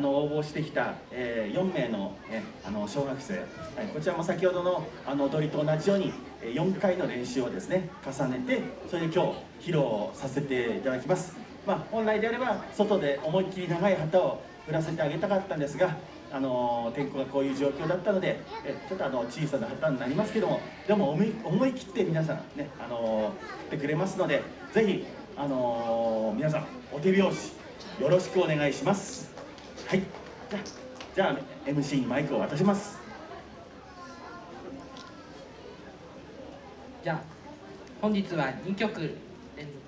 あの応募してきた、えー、4名の,、ね、あの小学生、はい、こちらも先ほどのあの踊りと同じように4回の練習をですね重ねてそれで今日披露させていただきます、まあ、本来であれば外で思いっきり長い旗を振らせてあげたかったんですがあの天候がこういう状況だったのでえちょっとあの小さな旗になりますけどもでも思い切って皆さんねあの振ってくれますのでぜひあの皆さんお手拍子よろしくお願いします。はい。じゃあじゃ MC にマイクを渡します。じゃあ本日は2曲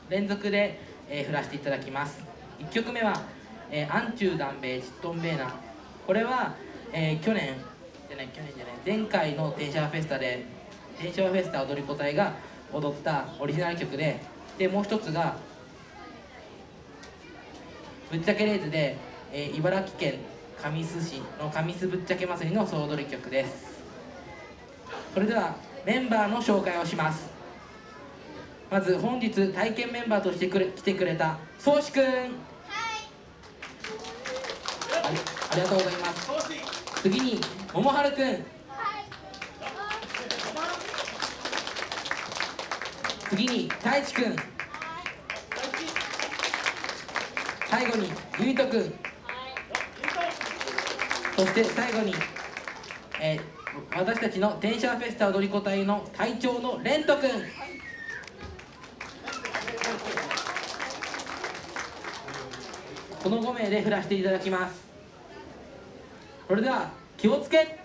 連続で、えー、振らせていただきます。1曲目は「えー、アンチューダンベイチットンベーナ」これは、えー、去年じゃない去年じゃない前回のテンシャーフェスタでテンシャーフェスタ踊り子隊が踊ったオリジナル曲ででもう一つがぶっちゃけレーズで、えー、茨城県神栖市の神栖ぶっちゃけ祭りの総踊り曲です。それではメンバーの紹介をします。まず本日体験メンバーとしてくれ来てくれた宗志くん。ありがとうございます。次に桃春くん。次に太一くん。最後にゆいとくんそして最後に、えー、私たちの天シャーフェスタ踊り子隊の隊長のレントくんこの5名で振らせていただきます。それでは気をつけ。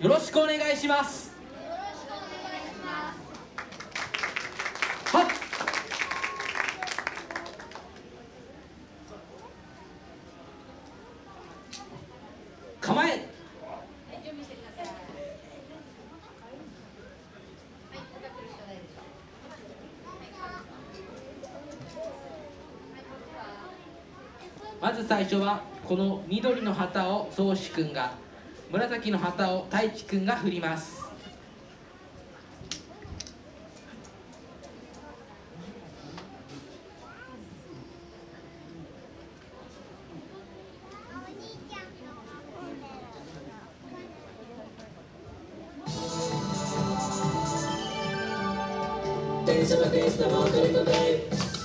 よろしくお願いしますはっ構えまず最初はこの緑の旗を宗志くんが紫の旗を太一くんが振ります。電車は電車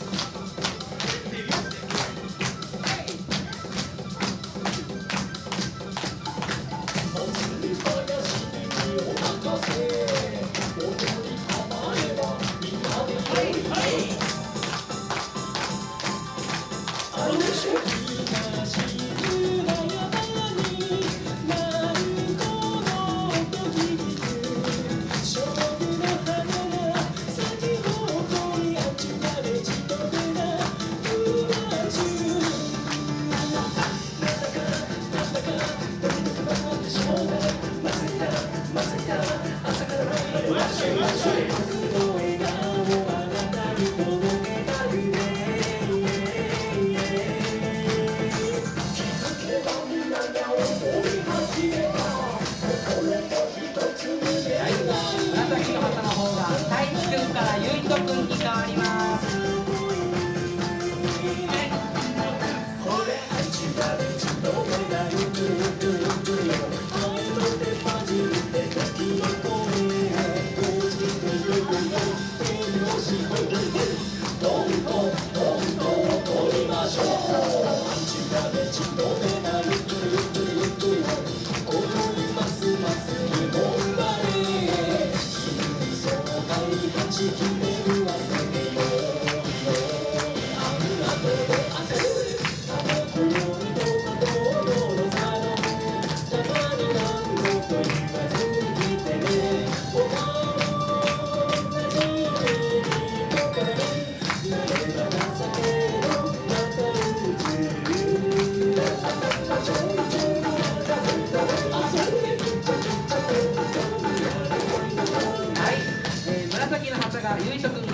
city.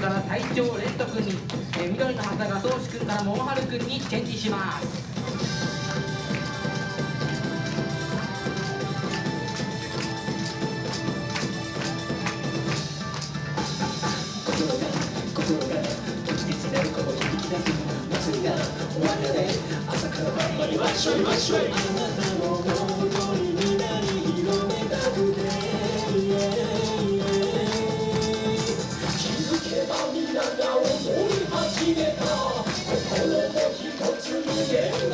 も乗り込め心が時々なるこの響き出す。祭りが終わっしょいわっしょいあなたの Yeah.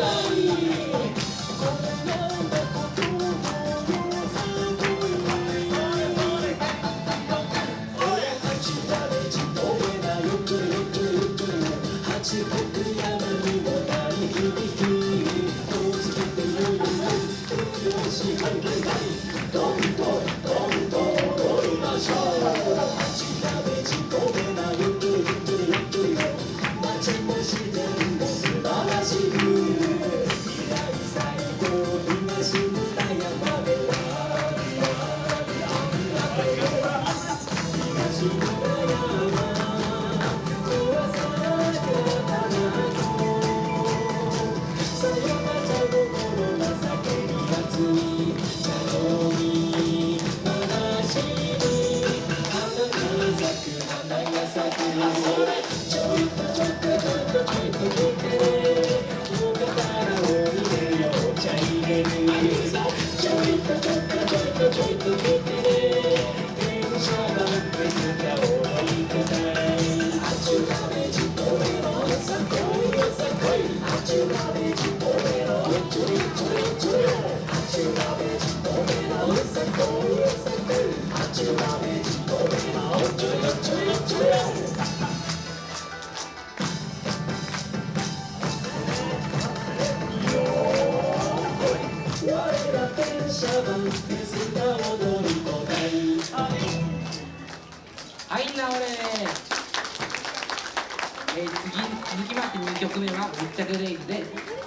はい。なおれえー、次続きまして2曲目は「密着レイズ」で